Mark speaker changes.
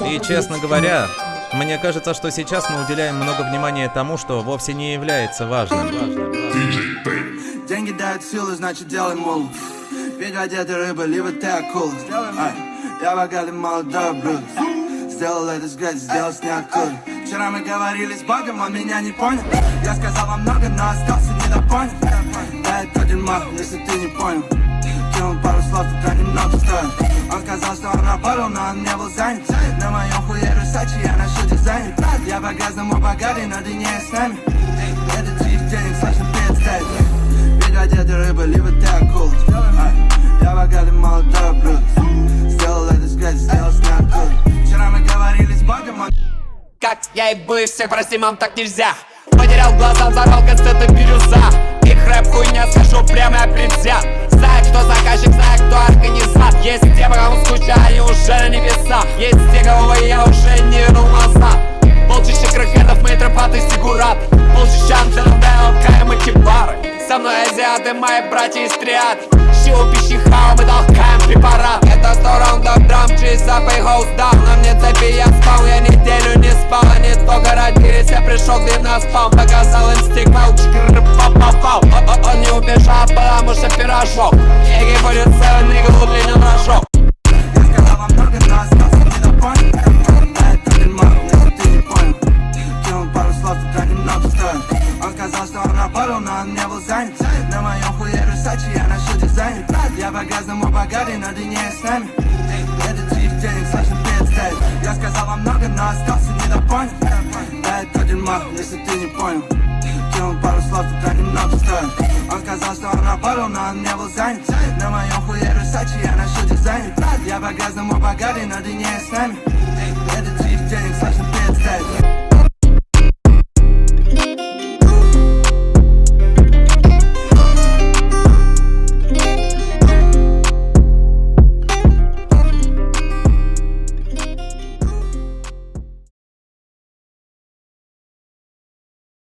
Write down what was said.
Speaker 1: И, честно говоря, мне кажется, что сейчас мы уделяем много внимания тому, что вовсе не является важным.
Speaker 2: Деньги дают силы, значит делай мул. Пить одеты рыбы, либо ты акула. Я богатый молодой Брюс. Сделал это с грязи, сделал с ниоткуда. Вчера мы говорили с Богом, он меня не понял. Я сказал вам много, но остался недопонят. Да, это дерьмо, если ты не понял. Кинул пару слов, тогда немного стоит. Сказал, что он работал, но он не был занят. На моем хуе Русачи, я ношу дизайнер. Я по-грязному богатый, но ты не с нами. Это твоих денег сложно представить. Ведь одеты рыбы, либо ты акула. Ай, Я богатый молодой Брюс. Сделал это грязи, сделал с ниоткуда. Вчера мы говорили с Богом, он
Speaker 3: Как я и был всех, прости, мам, так нельзя Потерял глаза, взорвал кассеты бирюза Их рэп хуйня, скажу прямо предвзят уже небеса Есть те, кого я уже не вернул назад Полчища крокетов, мы тропаты сигурат Полчища андердейл, каем и Со мной азиаты, мои братья из триад. Щил пищи хау, мы толкаем препарат. Это сто раундов драм, чиса пей хоус даун На мне цепи, я спал, я неделю не спал. Они только родились, я пришел к ним на спам. Показал
Speaker 2: Сказал, что он работал, но он не был занят. На моем хуе Русачи, я ношу дизайнер. Я по-грязному богатый, но ты не с нами. Это твоих денег сложно представить. Я сказал вам много, но остался недопонят. Да, это дерьмо, если ты не понял. Кинул пару слов, тогда немного стоит. Он сказал, что он работал, но он не был занят. На моем хуе Русачи, я ношу дизайнер. Я по-грязному богатый, но ты не с нами.